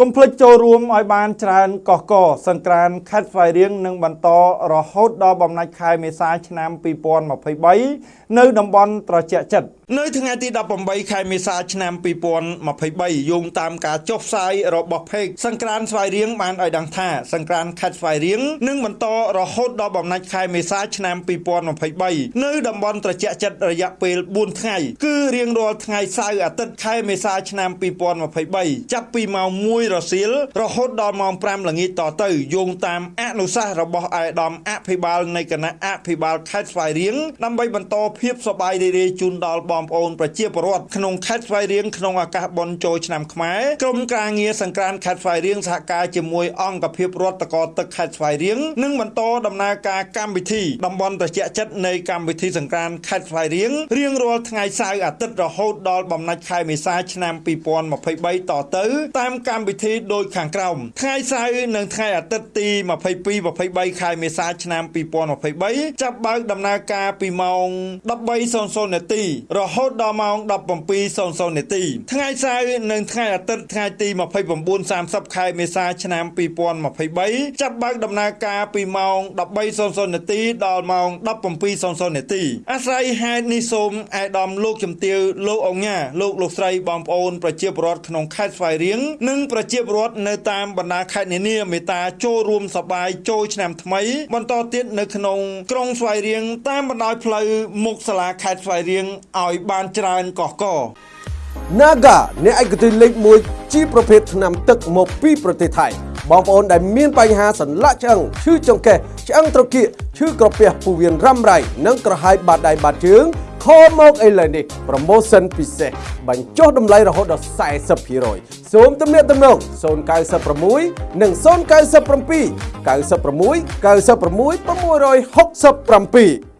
កុំភ្លេចចូលរួមឲ្យបានច្រើនកកកសង្ក្រានខេត្តស្វាយរៀងនឹងបន្តរហូតដល់បំណាច់ខែមេសាឆ្នាំ2023នៅតំបន់ត្រជាក់ចិត្ត នៅថ្ងៃទី18ខែមេសាឆ្នាំ2023យោងតាមការចុះផ្សាយរបស់ Page សង្ក្រានស្វាយរៀងបានឲ្យដឹងថាសង្ក្រានខេត្តស្វាយរៀងនឹងបន្តរហូតដល់បំណាច់ខែមេសាឆ្នាំ2023នៅតំបន់ត្រជាក់ចិត្តរយៈពេល4ថ្ងៃគឺរៀងរាល់ថ្ងៃសៅរ៍អាទិត្យខែមេសាឆ្នាំ2023ចាប់ពីម៉ោង1រសៀលរហូតដល់ម៉ោង5ល្ងាចតទៅយោងតាមអនុសាសន៍របស់អាយដាមអភិបាលនៃគណៈអភិបាលខេត្តស្វាយរៀងដើម្បីបន្តភាពសប្បាយរីករាយជូនដល់បងប្អូនប្រជាពលរដ្ឋក្នុងខេត្តស្វាយរៀងក្នុងឱកាសបុណ្យចូលឆ្នាំខ្មែរក្រុមការងារសង្ក្រានខេត្តស្វាយរៀងសហការជាមួយអង្គភាពរដ្ឋតកទឹកខេត្តស្វាយរៀងនឹងបន្តដំណើរការកម្មវិធីតំបន់ត្រជាក់ចិត្តនៃកម្មវិធីសង្ក្រានខេត្តស្វាយរៀងរៀងរាល់ថ្ងៃសៅរ៍អាទិត្យរហូតដល់បំណាច់ខែមេសាឆ្នាំ2023តទៅ តាមកម្មវិធីដូចខាងក្រោមថ្ងៃសៅរ៍និងថ្ងៃអាទិត្យទី22 23ខែមេសាឆ្នាំ2023ចាប់បើកដំណើរការពីម៉ោង13:00នាទីរហូតដល់ម៉ោង17:00នាទីថ្ងៃសៅរ៍និងថ្ងៃអាទិត្យថ្ងៃទី29 30ខែមេសាឆ្នាំ2023ចាប់បើកដំណើរការពីម៉ោង13:00នាទីដល់ម៉ោង17:00នាទីអាស្រ័យហេតុនេះសូមអាយដាមលោកជំទាវលោកអង្ញាលោកលោកស្រីបងប្អូនប្រជាពលរដ្ឋក្នុងខេត្តស្វាយរៀងនិងប្រជាពលរដ្ឋនៅតាមបណ្ដាខេត្តនានាមេត្តាចូលរួមសប្បាយចូលឆ្នាំថ្មីបន្តទៀតនៅក្នុងក្រុងស្វាយរៀងតាមបណ្ដោយផ្លូវមុខសាលាខេត្តស្វាយរៀងឲ្យបានច្រើនកកក Naga អ្នកឯកទេសលេខ1ជាប្រភេទថ្នាំទឹកមកពីប្រទេសថៃបងប្អូនដែលមានបញ្ហាសន្លាក់ឆ្អឹងឈឺចង្កេះឆ្អឹងត្រគាកឈឺក្រពះពោះវៀនរ៉ាំរ៉ៃនិងក្រហាយបាតដៃបាតជើងខលមកឥឡូវនេះ promotion ពិសេសបញ្ចុះតម្លៃរហូតដល់40%សូមទំនាក់ទំនង096និង097 96 96 667